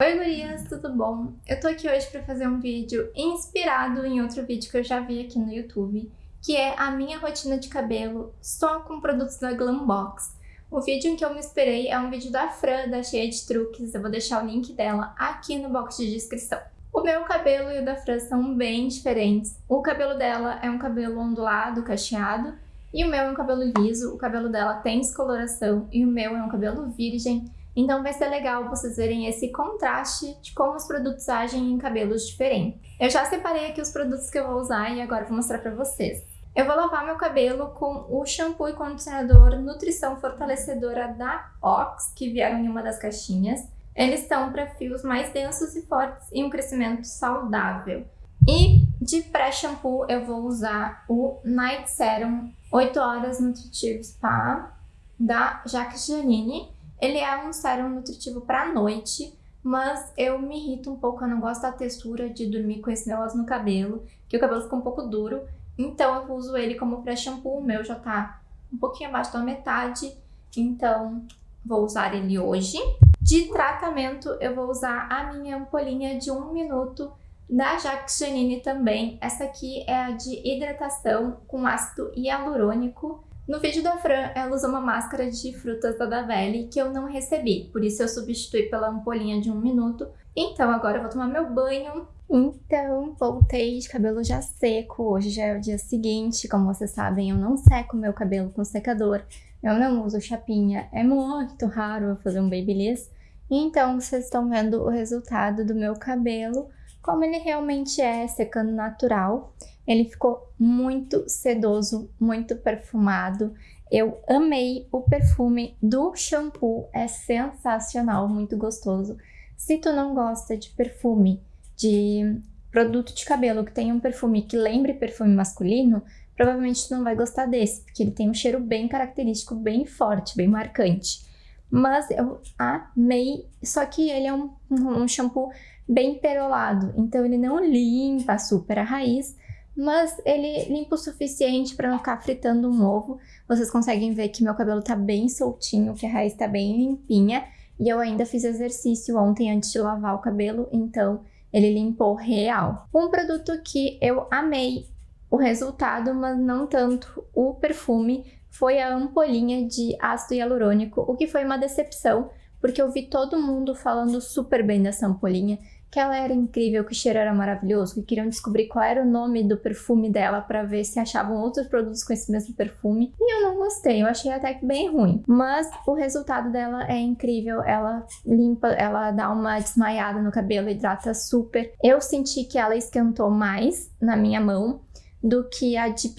Oi gurias, tudo bom? Eu tô aqui hoje pra fazer um vídeo inspirado em outro vídeo que eu já vi aqui no YouTube, que é a minha rotina de cabelo só com produtos da Glambox. O vídeo em que eu me inspirei é um vídeo da Fran, da Cheia de Truques, eu vou deixar o link dela aqui no box de descrição. O meu cabelo e o da Fran são bem diferentes. O cabelo dela é um cabelo ondulado, cacheado, e o meu é um cabelo liso, o cabelo dela tem descoloração e o meu é um cabelo virgem, então vai ser legal vocês verem esse contraste de como os produtos agem em cabelos diferentes. Eu já separei aqui os produtos que eu vou usar e agora vou mostrar pra vocês. Eu vou lavar meu cabelo com o shampoo e condicionador Nutrição Fortalecedora da Ox, que vieram em uma das caixinhas. Eles estão para fios mais densos e fortes e um crescimento saudável. E de pré-shampoo eu vou usar o Night Serum 8 Horas Nutritivo Spa da Jacques Janine. Ele é um sérum nutritivo para noite, mas eu me irrito um pouco, eu não gosto da textura de dormir com esse negócio no cabelo, que o cabelo fica um pouco duro, então eu uso ele como pré-shampoo, o meu já tá um pouquinho abaixo da metade, então vou usar ele hoje. De tratamento, eu vou usar a minha ampolinha de um minuto da Jacques Janine também. Essa aqui é a de hidratação com ácido hialurônico no vídeo da Fran, ela usa uma máscara de frutas da Davelli que eu não recebi, por isso eu substituí pela ampolinha de um minuto. Então agora eu vou tomar meu banho. Então, voltei de cabelo já seco, hoje já é o dia seguinte, como vocês sabem, eu não seco meu cabelo com secador, eu não uso chapinha, é muito raro eu fazer um babyliss. Então, vocês estão vendo o resultado do meu cabelo, como ele realmente é, secando natural. Ele ficou muito sedoso, muito perfumado. Eu amei o perfume do shampoo, é sensacional, muito gostoso. Se tu não gosta de perfume, de produto de cabelo que tem um perfume que lembre perfume masculino, provavelmente tu não vai gostar desse, porque ele tem um cheiro bem característico, bem forte, bem marcante. Mas eu amei, só que ele é um, um shampoo bem perolado, então ele não limpa super a raiz, mas ele limpa o suficiente para não ficar fritando um ovo. Vocês conseguem ver que meu cabelo tá bem soltinho, que a raiz tá bem limpinha. E eu ainda fiz exercício ontem antes de lavar o cabelo, então ele limpou real. Um produto que eu amei o resultado, mas não tanto o perfume, foi a ampolinha de ácido hialurônico, o que foi uma decepção, porque eu vi todo mundo falando super bem dessa ampolinha que ela era incrível, que o cheiro era maravilhoso, que queriam descobrir qual era o nome do perfume dela para ver se achavam outros produtos com esse mesmo perfume. E eu não gostei, eu achei até que bem ruim. Mas o resultado dela é incrível, ela limpa, ela dá uma desmaiada no cabelo, hidrata super. Eu senti que ela esquentou mais na minha mão do que a de.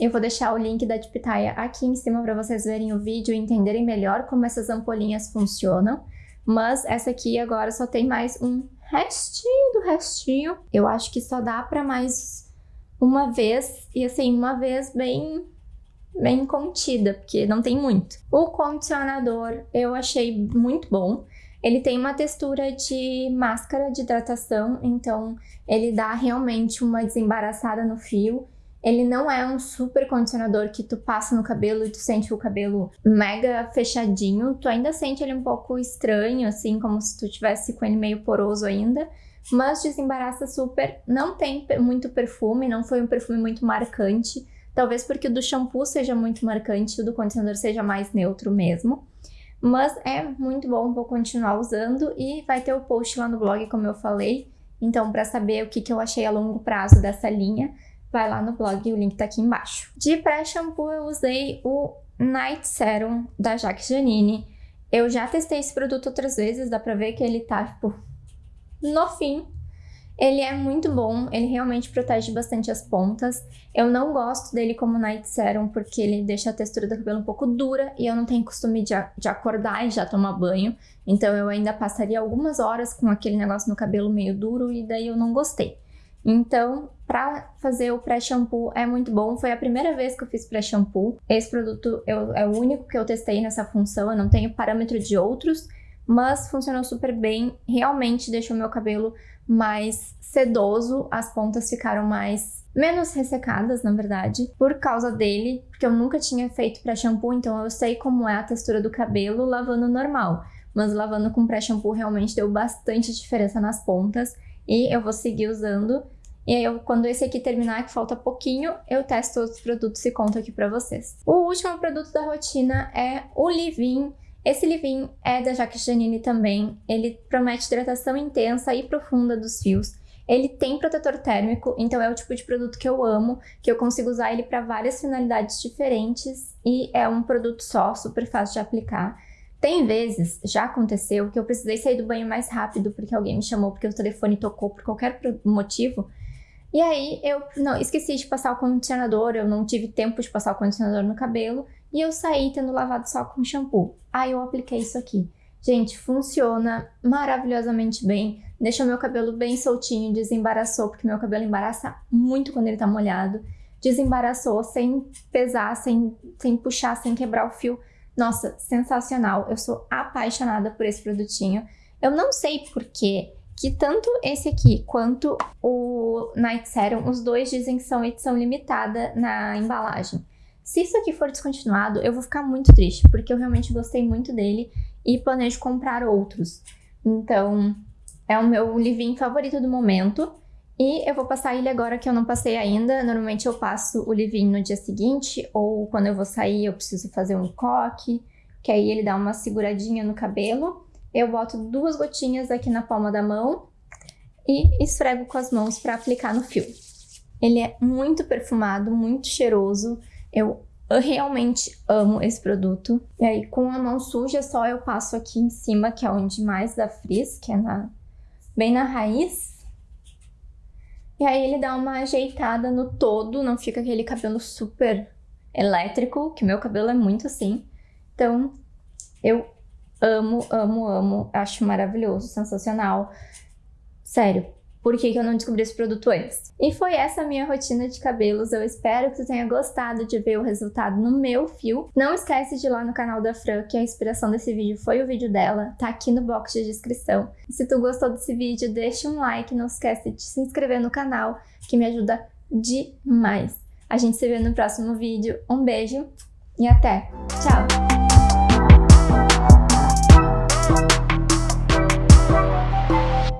Eu vou deixar o link da Dipitaia aqui em cima para vocês verem o vídeo e entenderem melhor como essas ampolinhas funcionam. Mas essa aqui agora só tem mais um restinho do restinho. Eu acho que só dá para mais uma vez, e assim, uma vez bem bem contida, porque não tem muito. O condicionador eu achei muito bom. Ele tem uma textura de máscara de hidratação, então ele dá realmente uma desembaraçada no fio. Ele não é um super condicionador que tu passa no cabelo e tu sente o cabelo mega fechadinho. Tu ainda sente ele um pouco estranho, assim, como se tu tivesse com ele meio poroso ainda. Mas desembaraça super. Não tem muito perfume, não foi um perfume muito marcante. Talvez porque o do shampoo seja muito marcante o do condicionador seja mais neutro mesmo. Mas é muito bom, vou continuar usando e vai ter o post lá no blog, como eu falei. Então, para saber o que, que eu achei a longo prazo dessa linha, vai lá no blog, o link tá aqui embaixo. De pré-shampoo eu usei o Night Serum da Jacques Janine. Eu já testei esse produto outras vezes, dá pra ver que ele tá, tipo, no fim. Ele é muito bom, ele realmente protege bastante as pontas. Eu não gosto dele como Night Serum porque ele deixa a textura do cabelo um pouco dura e eu não tenho costume de, de acordar e já tomar banho. Então eu ainda passaria algumas horas com aquele negócio no cabelo meio duro e daí eu não gostei. Então, para fazer o pré-shampoo é muito bom. Foi a primeira vez que eu fiz pré-shampoo. Esse produto eu, é o único que eu testei nessa função. Eu não tenho parâmetro de outros, mas funcionou super bem. Realmente deixou meu cabelo mais sedoso. As pontas ficaram mais... Menos ressecadas, na verdade, por causa dele, porque eu nunca tinha feito pré-shampoo, então eu sei como é a textura do cabelo lavando normal. mas lavando com pré-shampoo realmente deu bastante diferença nas pontas e eu vou seguir usando. E aí, eu, quando esse aqui terminar, que falta pouquinho, eu testo outros produtos e conto aqui pra vocês. O último produto da rotina é o Livin. Esse Livin é da Jacques Janine também. Ele promete hidratação intensa e profunda dos fios. Ele tem protetor térmico, então é o tipo de produto que eu amo, que eu consigo usar ele para várias finalidades diferentes e é um produto só, super fácil de aplicar. Tem vezes, já aconteceu, que eu precisei sair do banho mais rápido porque alguém me chamou, porque o telefone tocou por qualquer motivo. E aí eu não esqueci de passar o condicionador, eu não tive tempo de passar o condicionador no cabelo e eu saí tendo lavado só com shampoo. Aí eu apliquei isso aqui. Gente, funciona maravilhosamente bem, deixou meu cabelo bem soltinho, desembaraçou, porque meu cabelo embaraça muito quando ele tá molhado. Desembaraçou sem pesar, sem, sem puxar, sem quebrar o fio. Nossa, sensacional. Eu sou apaixonada por esse produtinho. Eu não sei porquê que tanto esse aqui quanto o Night Serum, os dois dizem que são edição limitada na embalagem. Se isso aqui for descontinuado, eu vou ficar muito triste, porque eu realmente gostei muito dele e planejo comprar outros. Então, é o meu livrinho favorito do momento. E eu vou passar ele agora que eu não passei ainda. Normalmente eu passo o livrinho no dia seguinte, ou quando eu vou sair eu preciso fazer um coque, que aí ele dá uma seguradinha no cabelo. Eu boto duas gotinhas aqui na palma da mão e esfrego com as mãos para aplicar no fio. Ele é muito perfumado, muito cheiroso. Eu realmente amo esse produto. E aí, com a mão suja, só eu passo aqui em cima, que é onde mais dá frizz, que é na, bem na raiz. E aí ele dá uma ajeitada no todo, não fica aquele cabelo super elétrico, que meu cabelo é muito assim. Então, eu amo, amo, amo, acho maravilhoso, sensacional. Sério, por que, que eu não descobri esse produto antes. E foi essa minha rotina de cabelos. Eu espero que tu tenha gostado de ver o resultado no meu fio. Não esquece de ir lá no canal da Fran, que a inspiração desse vídeo foi o vídeo dela, tá aqui no box de descrição. E se tu gostou desse vídeo, deixa um like, não esquece de se inscrever no canal, que me ajuda demais. A gente se vê no próximo vídeo. Um beijo e até! Tchau!